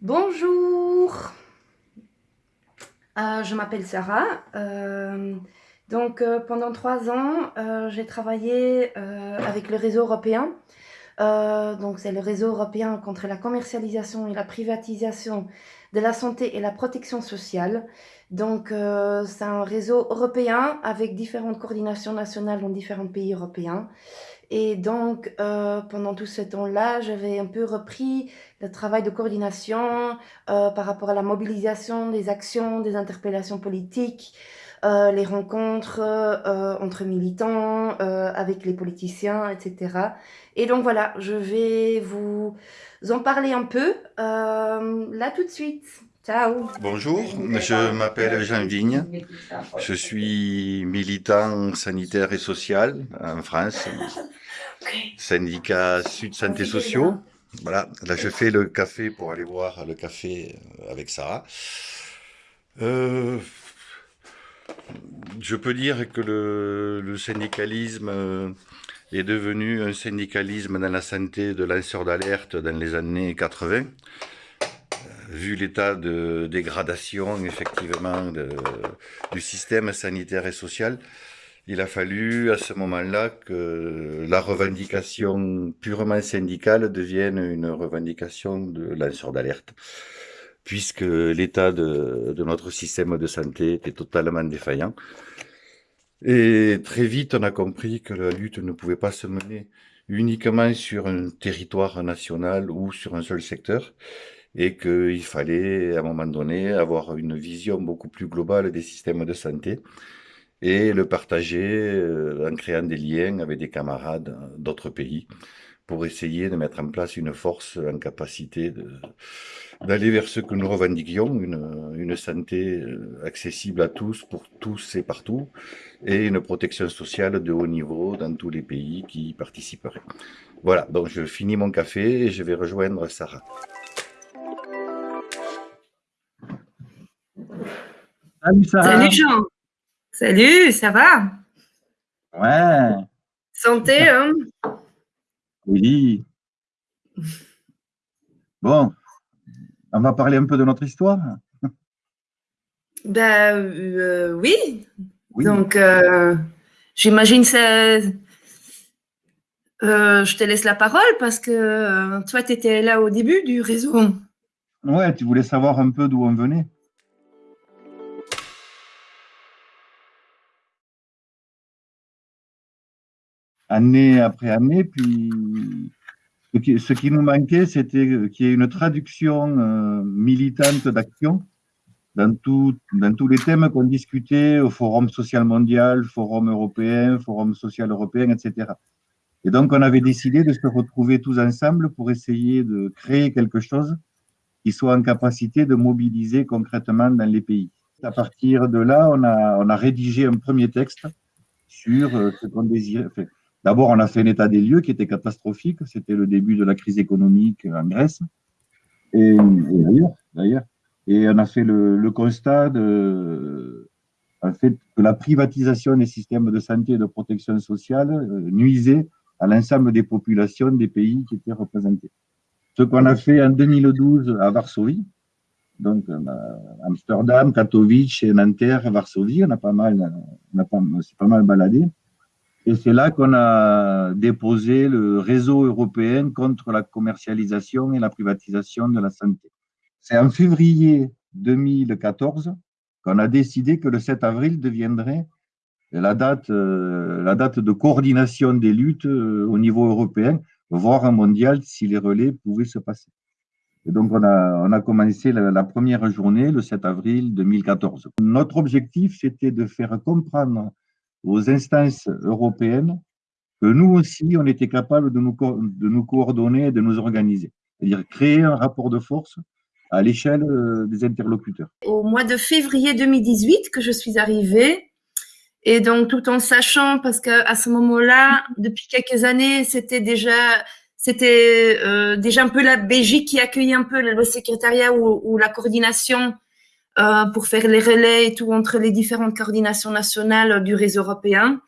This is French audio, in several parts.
Bonjour, euh, je m'appelle Sarah. Euh, donc euh, pendant trois ans, j'ai travaillé avec le réseau européen. Donc c'est le réseau européen contre la commercialisation et la privatisation de la santé et la protection sociale. Donc c'est un réseau européen avec différentes coordinations nationales dans différents pays européens. Et donc, euh, pendant tout ce temps-là, j'avais un peu repris le travail de coordination euh, par rapport à la mobilisation des actions, des interpellations politiques, euh, les rencontres entre militants, avec les politiciens, etc. Et donc voilà, je vais vous en parler un peu là tout de suite. Ciao. Bonjour, je m'appelle Jean Vigne. Je suis militant sanitaire et social en France, syndicat Sud Santé Sociaux. Voilà, là je fais le café pour aller voir le café euh, avec Sarah. Euh, je peux dire que le, syndicalisme euh, est devenu un syndicalisme dans la santé de lanceurs d'alerte dans les années 80 vu l'état de dégradation effectivement du système sanitaire et social, il a fallu à ce moment-là que la revendication purement syndicale devienne une revendication de lanceur d'alerte, puisque l'état de, de, notre système de santé était totalement défaillant. Et très vite, on a compris que la lutte ne pouvait pas se mener uniquement sur un territoire national ou sur un seul secteur, et qu'il fallait à un moment donné avoir une vision beaucoup plus globale des systèmes de santé et le partager euh, en créant des liens avec des camarades d'autres pays pour essayer de mettre en place une force en capacité d'aller vers ce que nous revendiquions, une, une, santé euh, accessible à tous, pour tous et partout, et une protection sociale de haut niveau dans tous les pays qui y participeraient. Voilà, donc je finis mon café et je vais rejoindre Sarah. Salut Jean. Salut, ça va? Ouais. Santé, hein? Oui. Bon, on va parler un peu de notre histoire Ben euh, oui. Donc, euh, j'imagine ça. Euh, je te laisse la parole parce que toi, tu étais là au début du réseau. Ouais, tu voulais savoir un peu d'où on venait. année après année. Puis ce qui, nous manquait, c'était qu'il y ait une traduction euh, militante d'action dans, dans tous les thèmes qu'on discutait au Forum social mondial, Forum européen, Forum social européen, etc. Et donc, on avait décidé de se retrouver tous ensemble pour essayer de créer quelque chose qui soit en capacité de mobiliser concrètement dans les pays. À partir de là, on a, on a rédigé un premier texte sur euh, ce qu'on désirait, D'abord, on a fait un état des lieux qui était catastrophique. C'était le début de la crise économique en Grèce et, d'ailleurs. Et on a fait le, constat de, que la privatisation des systèmes de santé et de protection sociale euh, nuisait à l'ensemble des populations des pays qui étaient représentés. Ce qu'on a fait en 2012 à Varsovie, donc Amsterdam, Katowice, Nanterre, Varsovie, on pas mal, pas, pas mal baladé. Et c'est là qu'on a déposé le réseau européen contre la commercialisation et la privatisation de la santé. C'est en février 2014 qu'on a décidé que le 7 avril deviendrait la date, euh, la date de coordination des luttes euh, au niveau européen, voire mondial si les relais pouvaient se passer. Et donc, on a, commencé la, la première journée le 7 avril 2014. Notre objectif, c'était de faire comprendre aux instances européennes que nous aussi, on était capable de nous, de nous coordonner de nous organiser. C'est-à-dire créer un rapport de force à l'échelle euh, des interlocuteurs. Au mois de février 2018 que je suis arrivée, et donc tout en sachant, parce qu'à ce moment-là, depuis quelques années, c'était déjà euh, déjà un peu la Belgique qui accueillait un peu le secrétariat ou la coordination euh, pour faire les relais et tout entre les différentes coordinations nationales du réseau européen.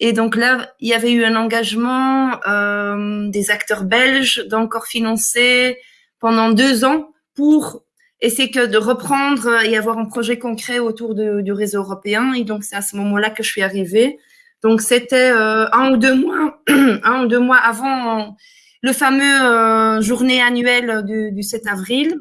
Et donc là, il y avait eu un engagement euh, des acteurs belges d'encore financer pendant deux ans pour essayer que de reprendre et avoir un projet concret autour du réseau européen. Et donc c'est à ce moment-là que je suis arrivée. Donc c'était euh, un ou deux mois, un ou deux mois avant le fameux euh, journée annuelle du 7 avril.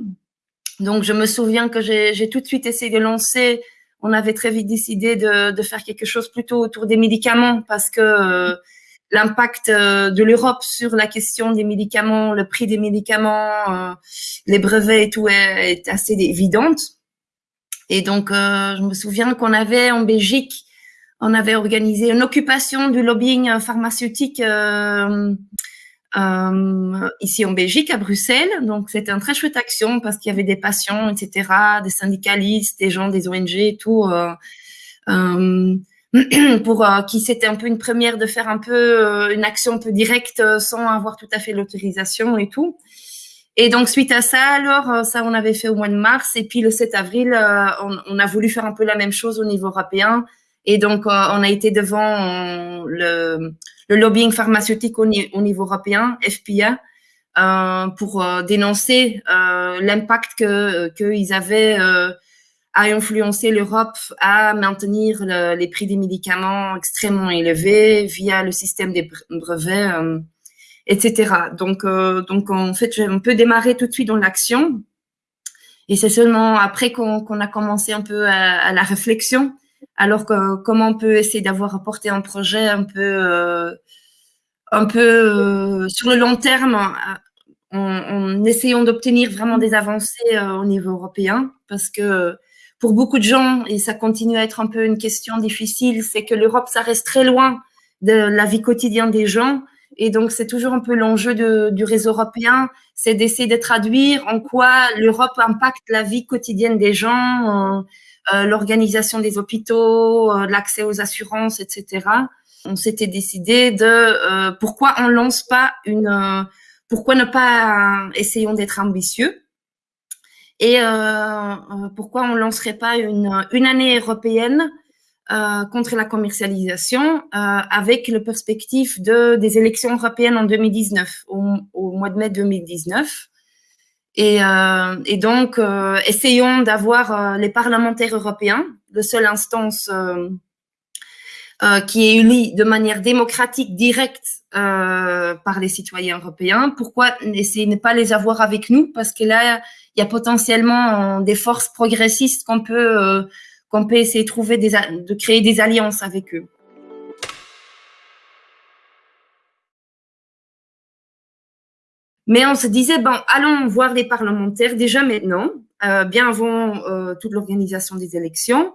Donc, je me souviens que j'ai tout de suite essayé de lancer. On avait très vite décidé de, de, faire quelque chose plutôt autour des médicaments parce que euh, l'impact euh, de l'Europe sur la question des médicaments, le prix des médicaments, euh, les brevets et tout est, est assez évidente. Et donc, je me souviens qu'on avait en Belgique, on avait organisé une occupation du lobbying pharmaceutique euh, ici en Belgique, à Bruxelles. Donc, c'était une très chouette action parce qu'il y avait des patients, etc., des syndicalistes, des gens des ONG et tout, euh, euh, pour qui c'était un peu une première de faire un peu une action un peu directe sans avoir tout à fait l'autorisation et tout. Et donc, suite à ça, alors, ça, on avait fait au mois de mars. Et puis, le 7 avril, on, on, a voulu faire un peu la même chose au niveau européen. Et donc, on a été devant le, le lobbying pharmaceutique au, au niveau européen, FPA, euh, pour euh, dénoncer euh, l'impact que qu'ils avaient euh, à influencer l'Europe à maintenir le, les prix des médicaments extrêmement élevés via le système des brevets, euh, etc. Donc, donc en fait, j'ai un peu démarré tout de suite dans l'action. Et c'est seulement après qu'on qu a commencé un peu à, à la réflexion alors comment on peut essayer d'avoir apporté un projet un peu, euh, un peu euh, sur le long terme en, en essayant d'obtenir vraiment des avancées euh, au niveau européen? Parce que pour beaucoup de gens, et ça continue à être un peu une question difficile, c'est que l'Europe, ça reste très loin de la vie quotidienne des gens. Et donc, c'est toujours un peu l'enjeu du réseau européen, c'est d'essayer de traduire en quoi l'Europe impacte la vie quotidienne des gens, euh, l'organisation des hôpitaux, euh, l'accès aux assurances, etc. On s'était décidé de euh, pourquoi on lance pas une, euh, pourquoi ne pas essayons d'être ambitieux et pourquoi on lancerait pas une, une année européenne euh, contre la commercialisation euh, avec le perspective de, des élections européennes en 2019, au, au mois de mai 2019. Et, euh, et donc, euh, essayons d'avoir euh, les parlementaires européens, la seule instance qui est élue de manière démocratique, directe par les citoyens européens. Pourquoi essayer ne pas les avoir avec nous? Parce que là, il y a potentiellement des forces progressistes qu'on peut, qu'on peut essayer de, trouver des, de créer des alliances avec eux. Mais on se disait, bon, allons voir les parlementaires déjà maintenant, euh, bien avant euh, toute l'organisation des élections,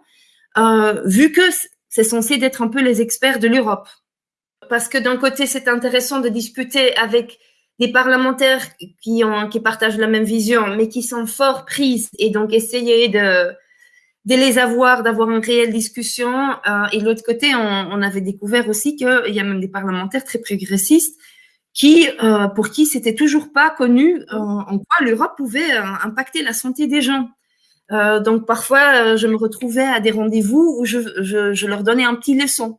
euh, vu que c'est censé être un peu les experts de l'Europe. Parce que d'un côté, c'est intéressant de discuter avec des parlementaires qui, ont, qui partagent la même vision, mais qui sont fort prises, et donc essayer de, les avoir, d'avoir une réelle discussion. Et de l'autre côté, on, on, avait découvert aussi qu'il y a même des parlementaires très progressistes qui, euh, pour qui c'était toujours pas connu euh, en quoi l'Europe pouvait euh, impacter la santé des gens. Donc parfois, je me retrouvais à des rendez-vous où je, leur donnais un petit leçon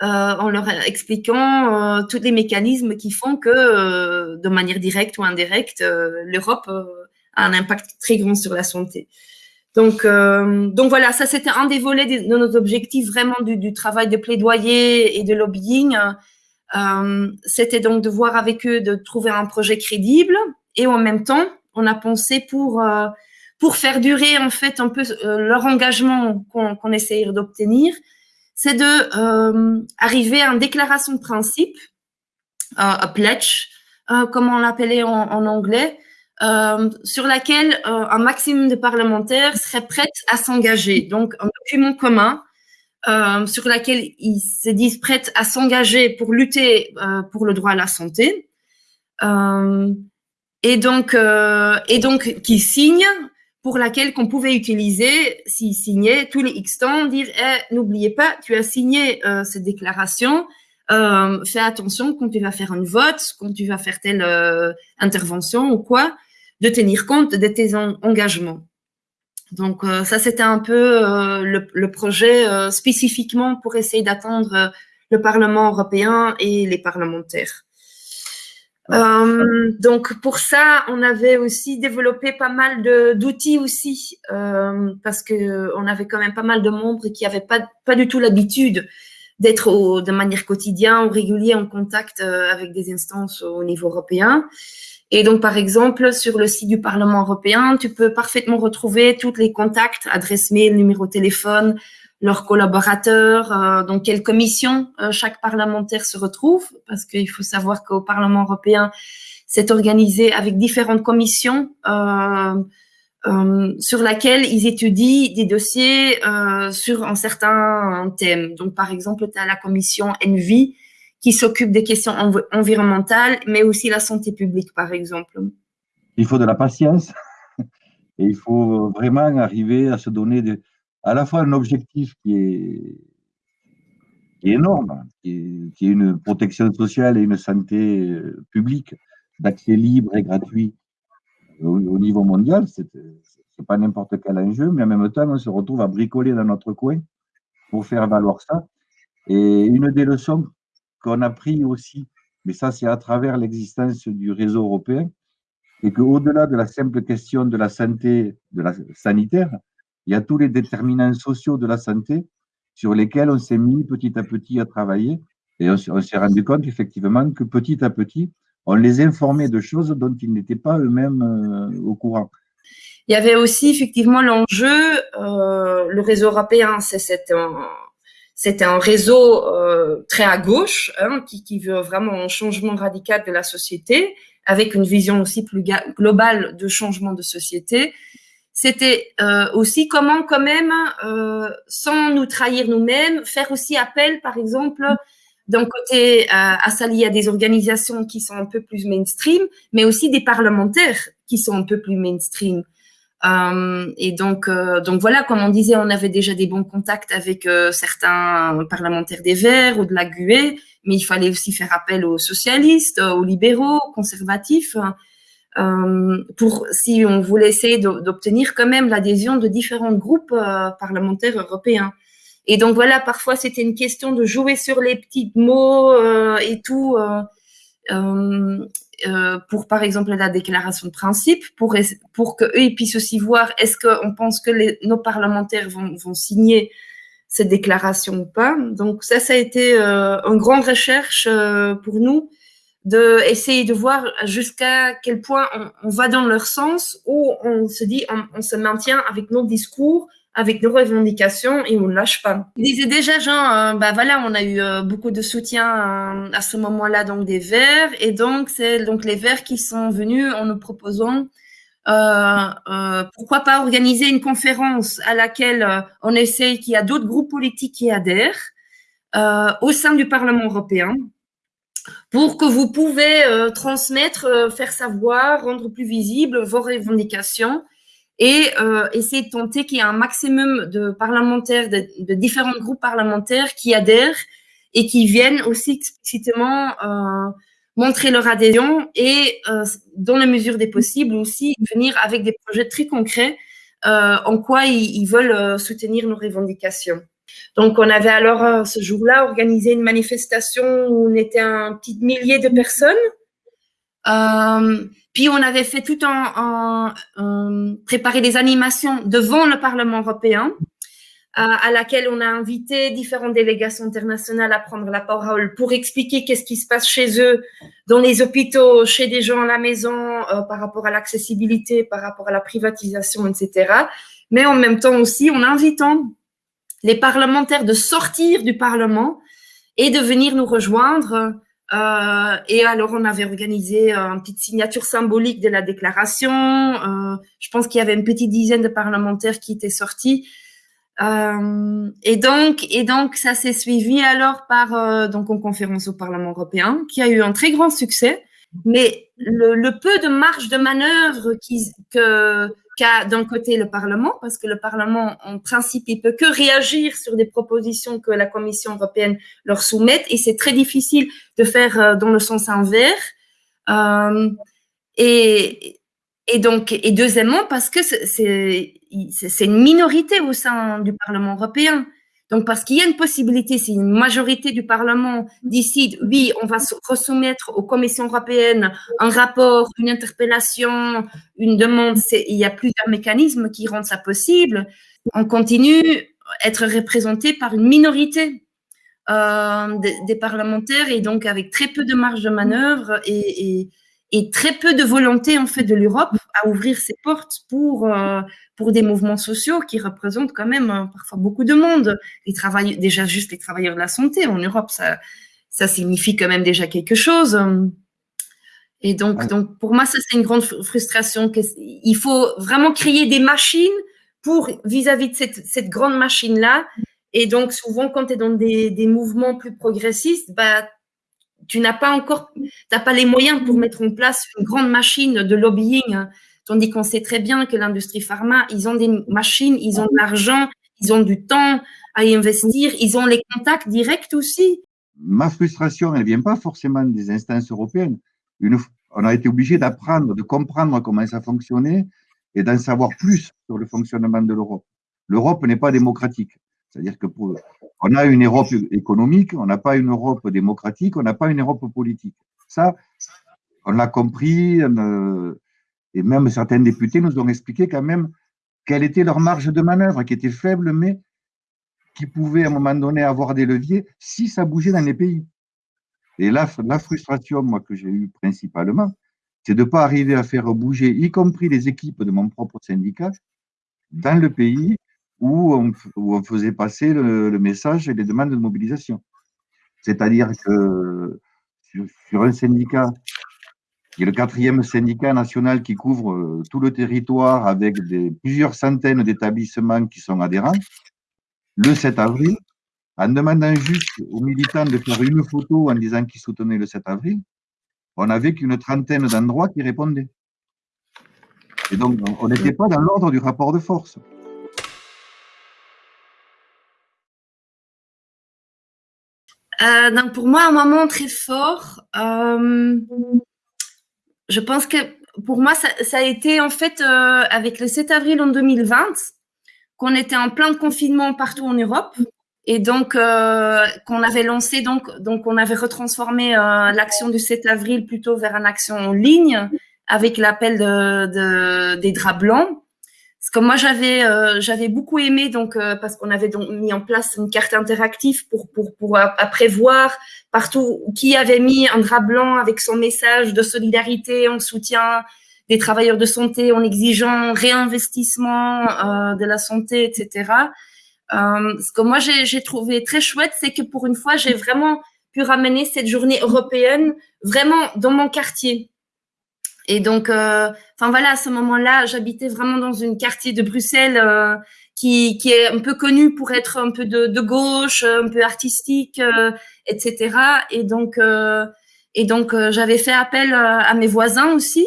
en leur expliquant tous les mécanismes qui font que, de manière directe ou indirecte, l'Europe a un impact très grand sur la santé. Donc, voilà, ça c'était un des volets de, de nos objectifs vraiment du, travail de plaidoyer et de lobbying. Euh, c'était donc de voir avec eux de trouver un projet crédible et en même temps, on a pensé pour euh, pour faire durer en fait un peu euh, leur engagement qu'on qu essaye d'obtenir, c'est de euh, arriver à une déclaration de principe, a pledge, comme on l'appelait en, en, anglais, sur laquelle un maximum de parlementaires seraient prêts à s'engager. Donc un document commun euh, sur laquelle ils se disent prêts à s'engager pour lutter euh, pour le droit à la santé. Euh, et donc, euh, et donc qui signent pour laquelle qu'on pouvait utiliser, s'ils signaient tous les X temps, dire eh, n'oubliez pas, tu as signé euh, cette déclaration, fais attention quand tu vas faire un vote, quand tu vas faire telle intervention ou quoi, de tenir compte de tes engagements. Donc euh, ça, c'était un peu euh, le, le, projet euh, spécifiquement pour essayer d'atteindre le Parlement européen et les parlementaires. Donc pour ça, on avait aussi développé pas mal d'outils aussi, parce que on avait quand même pas mal de membres qui n'avaient pas, pas du tout l'habitude d'être de manière quotidienne ou régulière en contact avec des instances au niveau européen. Et donc, par exemple, sur le site du Parlement européen, tu peux parfaitement retrouver tous les contacts, adresse mail, numéro de téléphone, leurs collaborateurs, euh, dans quelle commission euh, chaque parlementaire se retrouve, parce qu'il faut savoir qu'au Parlement européen, c'est organisé avec différentes commissions euh, euh sur laquelle ils étudient des dossiers euh, sur un certain thème. Donc, par exemple, tu as la commission ENVI qui s'occupe des questions environnementales, mais aussi la santé publique, par exemple. Il faut de la patience et il faut vraiment arriver à se donner de, à la fois un objectif qui est, énorme, qui est, qui est, une protection sociale et une santé euh, publique d'accès libre et gratuit au, au niveau mondial. C'est pas n'importe quel enjeu, mais en même temps, on se retrouve à bricoler dans notre coin pour faire valoir ça. Et une des leçons qu'on a pris aussi, mais ça c'est à travers l'existence du réseau européen, et qu'au-delà de la simple question de la santé, de la sanitaire, il y a tous les déterminants sociaux de la santé sur lesquels on s'est mis petit à petit à travailler. Et on, s'est rendu compte effectivement que petit à petit, on les informait de choses dont ils n'étaient pas eux-mêmes euh, au courant. Il y avait aussi effectivement l'enjeu, euh, le réseau européen, c'est un, c'était un réseau euh, très à gauche hein, qui, veut vraiment un changement radical de la société, avec une vision aussi plus globale de changement de société. C'était euh, aussi comment quand même, euh, sans nous trahir nous-mêmes, faire aussi appel, par exemple, d'un côté à s'allier à des organisations qui sont un peu plus mainstream, mais aussi des parlementaires qui sont un peu plus mainstream. Euh, et donc, euh, donc voilà, comme on disait, on avait déjà des bons contacts avec euh, certains parlementaires des Verts ou de la GUE, mais il fallait aussi faire appel aux socialistes, aux libéraux, aux conservatifs, pour si on voulait essayer d'obtenir quand même l'adhésion de différents groupes parlementaires européens. Et donc voilà, parfois c'était une question de jouer sur les petits mots et tout. Euh, pour par exemple la déclaration de principe, pour, pour qu'eux puissent aussi voir est-ce qu'on pense que nos parlementaires vont, vont, signer cette déclaration ou pas. Donc ça, ça a été euh, une grande recherche euh, pour nous de de voir jusqu'à quel point on, on, va dans leur sens ou on se dit on, on se maintient avec nos discours avec nos revendications et on ne lâche pas. Il disait déjà, Jean, euh, bah voilà, on a eu euh, beaucoup de soutien euh, à ce moment-là donc des Verts et donc c'est donc les Verts qui sont venus en nous proposant pourquoi pas organiser une conférence à laquelle on essaye qu'il y a d'autres groupes politiques qui adhèrent au sein du Parlement européen pour que vous pouvez transmettre, faire savoir, rendre plus visible vos revendications et euh, essayer de tenter qu'il y ait un maximum de parlementaires, de, de, différents groupes parlementaires qui adhèrent et qui viennent aussi explicitement euh, montrer leur adhésion et, euh, dans la mesure des possibles, aussi venir avec des projets très concrets euh, en quoi ils, ils veulent euh, soutenir nos revendications. Donc, on avait alors euh, ce jour-là organisé une manifestation où on était un petit millier de personnes. Euh, puis on avait fait tout en, en, préparer des animations devant le Parlement européen, euh, à laquelle on a invité différentes délégations internationales à prendre la parole pour expliquer qu'est-ce qui se passe chez eux, dans les hôpitaux, chez des gens à la maison, euh, par rapport à l'accessibilité, par rapport à la privatisation, etc. Mais en même temps aussi en invitant les parlementaires de sortir du Parlement et de venir nous rejoindre euh, et alors, on avait organisé euh, une petite signature symbolique de la déclaration. Euh, je pense qu'il y avait une petite dizaine de parlementaires qui étaient sortis. Et donc, et donc, ça s'est suivi alors par donc une conférence au Parlement européen qui a eu un très grand succès. Mais le, peu de marge de manœuvre que d'un côté le Parlement, parce que le Parlement, en principe, il peut que réagir sur des propositions que la Commission européenne leur soumette, et c'est très difficile de faire euh, dans le sens inverse. Euh, et donc, et deuxièmement, parce que c'est une minorité au sein du Parlement européen. Donc, parce qu'il y a une possibilité, si une majorité du Parlement décide, oui, on va resoumettre aux commissions européennes un rapport, une interpellation, une demande, il y a plusieurs mécanismes qui rendent ça possible. On continue à être représenté par une minorité euh, des, parlementaires et donc avec très peu de marge de manœuvre et, très peu de volonté en fait de l'Europe à ouvrir ses portes pour euh, pour des mouvements sociaux qui représentent quand même euh, parfois beaucoup de monde. Les travailleurs, déjà juste les travailleurs de la santé en Europe, ça ça signifie quand même déjà quelque chose. Et donc donc pour moi ça c'est une grande frustration. Il faut vraiment créer des machines pour vis-à-vis de cette cette grande machine là. Et donc souvent quand tu es dans des des mouvements plus progressistes, bah tu n'as pas encore, t'as pas les moyens pour mettre en place une grande machine de lobbying, tandis qu'on sait très bien que l'industrie pharma, ils ont des machines, ils ont de l'argent, ils ont du temps à y investir, ils ont les contacts directs aussi. Ma frustration, elle vient pas forcément des instances européennes. Une, on a été obligé d'apprendre, de comprendre comment ça fonctionnait et d'en savoir plus sur le fonctionnement de l'Europe. L'Europe n'est pas démocratique. C'est-à-dire que on a une Europe économique, on n'a pas une Europe démocratique, on n'a pas une Europe politique. Ça, on l'a compris, euh, et même certains députés nous ont expliqué quand même quelle était leur marge de manœuvre, qui était faible, mais qui pouvait à un moment donné avoir des leviers si ça bougeait dans les pays. Et la frustration, moi, que j'ai eue principalement, c'est de ne pas arriver à faire bouger, y compris les équipes de mon propre syndicat, dans le pays où on, faisait passer le, message et les demandes de mobilisation. C'est-à-dire que sur, un syndicat, qui est le quatrième syndicat national qui couvre euh, tout le territoire avec plusieurs centaines d'établissements qui sont adhérents, le 7 avril, en demandant juste aux militants de faire une photo en disant qu'ils soutenaient le 7 avril, on n'avait qu'une trentaine d'endroits qui répondaient. Et donc, on n'était pas dans l'ordre du rapport de force. Euh, donc pour moi, un moment très fort. Euh, je pense que pour moi, ça, ça a été en fait euh, avec le 7 avril en 2020 qu'on était en plein confinement partout en Europe et donc euh, qu'on avait lancé donc donc on avait retransformé euh, l'action du 7 avril plutôt vers une action en ligne avec l'appel de, de, des draps blancs parce que moi j'avais euh, j'avais beaucoup aimé donc euh, parce qu'on avait donc mis en place une carte interactive pour pour pour après voir partout qui avait mis un drap blanc avec son message de solidarité en soutien des travailleurs de santé en exigeant réinvestissement euh, de la santé etc. Euh, ce que moi j'ai trouvé très chouette c'est que pour une fois j'ai vraiment pu ramener cette journée européenne vraiment dans mon quartier et donc, euh, enfin voilà, à ce moment-là, j'habitais vraiment dans une quartier de Bruxelles euh, qui, qui est un peu connu pour être un peu de, de gauche, un peu artistique, euh, etc. Et donc, euh, et donc, euh, j'avais fait appel à mes voisins aussi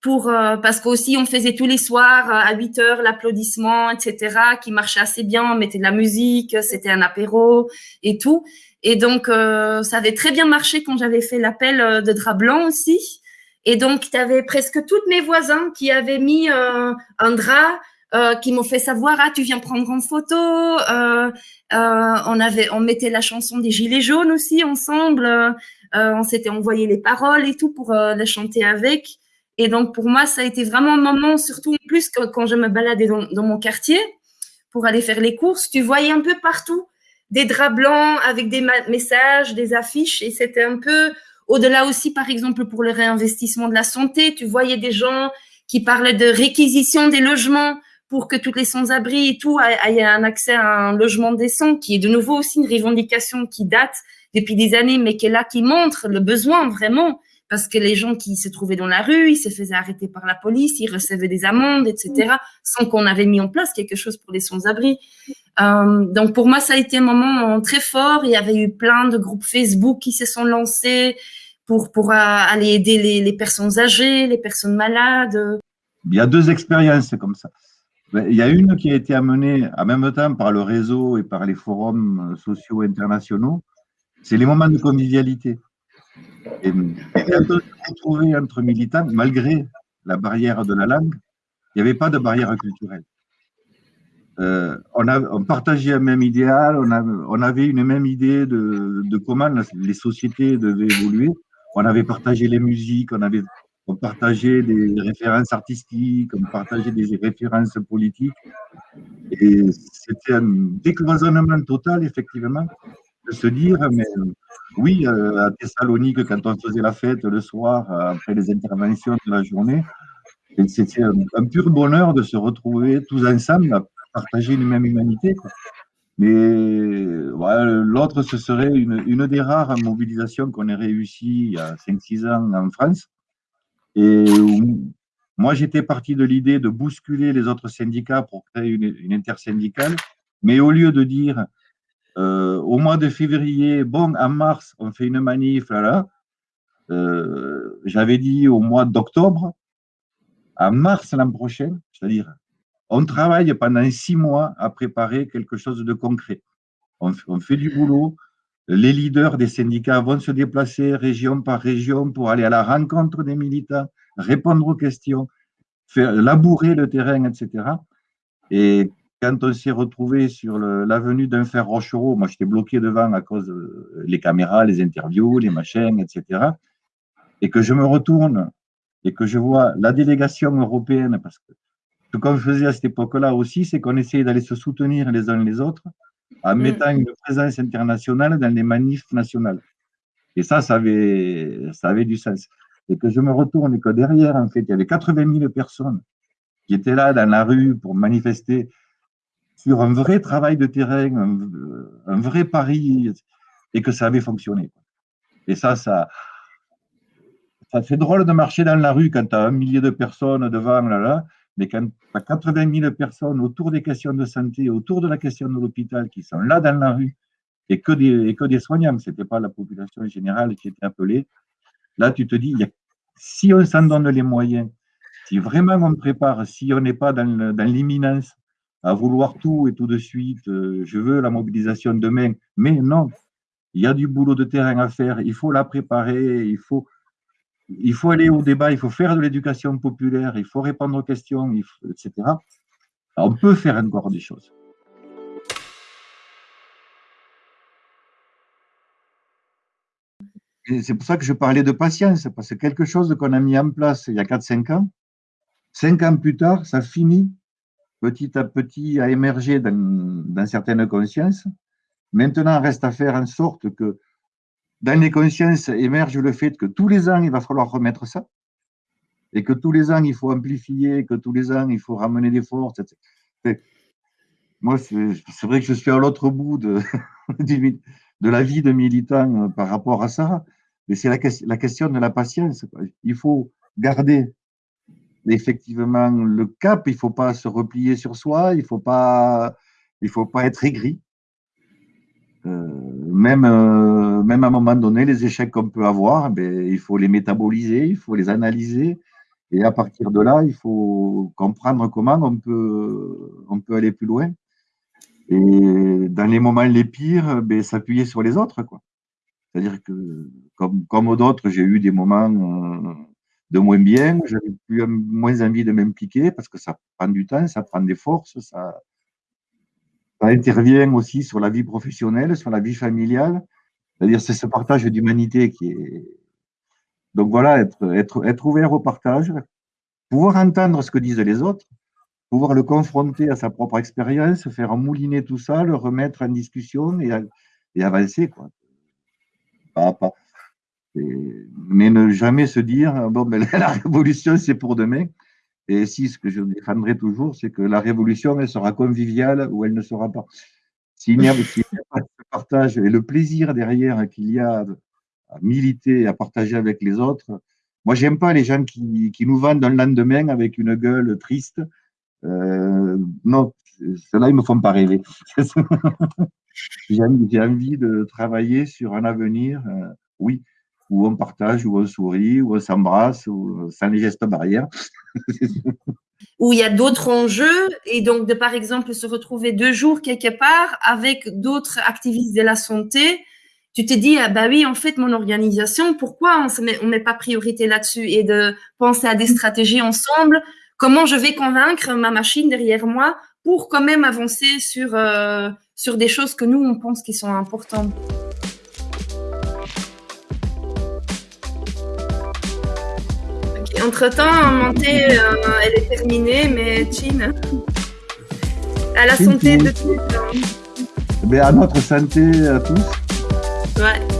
pour parce qu'aussi on faisait tous les soirs à 8 heures l'applaudissement, etc. qui marchait assez bien. On mettait de la musique, c'était un apéro et tout. Et donc, ça avait très bien marché quand j'avais fait l'appel de drap blanc aussi. Et donc, tu avais presque tous mes voisins qui avaient mis euh, un drap, euh, qui m'ont fait savoir, ah, tu viens prendre une photo. Euh, on avait, on mettait la chanson des Gilets jaunes aussi ensemble. on s'était envoyé les paroles et tout pour les chanter avec. Et donc, pour moi, ça a été vraiment un moment, surtout en plus quand je me baladais dans, dans mon quartier pour aller faire les courses, tu voyais un peu partout des draps blancs avec des messages, des affiches, et c'était un peu au-delà aussi, par exemple, pour le réinvestissement de la santé, tu voyais des gens qui parlaient de réquisition des logements pour que toutes les sans-abri et tout aient un accès à un logement décent, qui est de nouveau aussi une revendication qui date depuis des années, mais qui est là, qui montre le besoin vraiment, parce que les gens qui se trouvaient dans la rue, ils se faisaient arrêter par la police, ils recevaient des amendes, etc., sans qu'on avait mis en place quelque chose pour les sans-abri. Euh, donc pour moi, ça a été un moment très fort. Il y avait eu plein de groupes Facebook qui se sont lancés pour, pour aller aider les, personnes âgées, les personnes malades. il y a deux expériences comme ça. Il y a une qui a été amenée en même temps par le réseau et par les forums sociaux internationaux, c'est les moments de convivialité. Et, on s'est retrouvé entre militants, malgré la barrière de la langue, il n'y avait pas de barrière culturelle. Euh, on, partageait un même idéal, on, avait une même idée de, comment les sociétés devaient évoluer. On avait partagé les musiques, on avait on partageait des références artistiques, on partageait des références politiques. Et c'était un décloisonnement total, effectivement, de se dire, mais oui, euh, à Thessalonique, quand on faisait la fête le soir, après les interventions de la journée, c'était un, pur bonheur de se retrouver tous ensemble à partager une même humanité. Mais l'autre, ce serait une, une, des rares mobilisations qu'on ait réussi il y a 5-6 ans en France, et moi, j'étais parti de l'idée de bousculer les autres syndicats pour créer une, intersyndicale, mais au lieu de dire euh, au mois de février, bon, en mars, on fait une manif, là, là, euh, j'avais dit au mois d'octobre, en mars l'an prochain, c'est-à-dire, on travaille pendant six mois à préparer quelque chose de concret. On, fait du boulot, les leaders des syndicats vont se déplacer région par région pour aller à la rencontre des militants, répondre aux questions, faire labourer le terrain, etc. Et quand on s'est retrouvé sur l'avenue d'un fer Rochereau, moi j'étais bloqué devant à cause des caméras, les interviews, les machines, etc. Et que je me retourne et que je vois la délégation européenne, parce que ce qu'on faisait à cette époque-là aussi, c'est qu'on essayait d'aller se soutenir les uns les autres en mm. mettant une présence internationale dans les manifs nationales. Et ça, ça avait, ça avait du sens. Et que je me retourne et que derrière, en fait, il y avait 80 000 personnes qui étaient là dans la rue pour manifester sur un vrai travail de terrain, un, vrai pari, et que ça avait fonctionné. Et ça, ça, ça fait drôle de marcher dans la rue quand tu as un millier de personnes devant, là, là, mais quand tu as 80 000 personnes autour des questions de santé, autour de la question de l'hôpital, qui sont là dans la rue, et que des, que des soignants, ce n'était pas la population générale qui était appelée, là, tu te dis, si on s'en donne les moyens, si vraiment on prépare, si on n'est pas dans, dans l'imminence, à vouloir tout et tout de suite, euh, je veux la mobilisation demain, mais non, il y a du boulot de terrain à faire, il faut la préparer, il faut, il faut aller au débat, il faut faire de l'éducation populaire, il faut répondre aux questions, etc. on peut faire encore des choses. C'est pour ça que je parlais de patience, parce que quelque chose qu'on a mis en place il y a 4-5 ans, 5 ans plus tard, ça finit petit à petit à émerger dans, dans certaines consciences. Maintenant, il reste à faire en sorte que dans les consciences émerge le fait que tous les ans, il va falloir remettre ça, et que tous les ans, il faut amplifier, que tous les ans, il faut ramener des forces. Etc. Moi, c'est vrai que je suis à l'autre bout de, la vie de militant euh, par rapport à ça, mais c'est la, question de la patience. Il faut garder effectivement le cap, il ne faut pas se replier sur soi, il ne faut, pas, faut pas être aigri. Euh, même, euh, même à un moment donné, les échecs qu'on peut avoir, ben, il faut les métaboliser, il faut les analyser. Et à partir de là, il faut comprendre comment on peut, on peut aller plus loin. Et dans les moments les pires, ben, s'appuyer sur les autres. C'est-à-dire que, comme, comme d'autres, j'ai eu des moments euh, de moins bien, j'avais plus moins envie de m'impliquer parce que ça prend du temps, ça prend des forces, ça, ça intervient aussi sur la vie professionnelle, sur la vie familiale. C'est-à-dire, c'est ce partage d'humanité qui est. Donc voilà, être, ouvert au partage, pouvoir entendre ce que disent les autres, pouvoir le confronter à sa propre expérience, faire mouliner tout ça, le remettre en discussion et, et avancer. Quoi. Pas, pas. mais ne jamais se dire, bon, ben, la révolution, c'est pour demain. Et si ce que je défendrai toujours, c'est que la révolution, elle sera conviviale ou elle ne sera pas. S'il n'y a, pas de partage et le plaisir derrière qu'il y a à militer, à partager avec les autres, moi, j'aime pas les gens qui, qui, nous vendent un lendemain avec une gueule triste. Euh, non, ceux-là, ils me font pas rêver. j'ai envie de travailler sur un avenir, euh, oui, où on partage, où on sourit, où on s'embrasse, sans les gestes barrières. où il y a d'autres enjeux et donc de par exemple se retrouver deux jours quelque part avec d'autres activistes de la santé, tu te dis ah bah oui en fait mon organisation pourquoi on on met pas priorité là-dessus? Et de penser à des stratégies ensemble, comment je vais convaincre ma machine derrière moi pour quand même avancer sur euh, sur des choses que nous on pense qui sont importantes? Entre-temps, montée, euh, elle est terminée, mais Chin, à la santé de tous. Mais à notre santé à tous. Ouais.